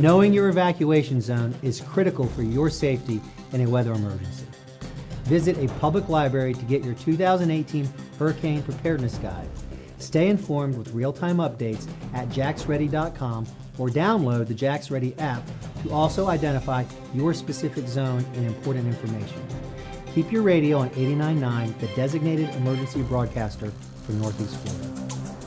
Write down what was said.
Knowing your evacuation zone is critical for your safety in a weather emergency. Visit a public library to get your 2018 Hurricane Preparedness Guide. Stay informed with real-time updates at JaxReady.com or download the Jax Ready app to also identify your specific zone and important information. Keep your radio on 89.9, the designated emergency broadcaster for Northeast Florida.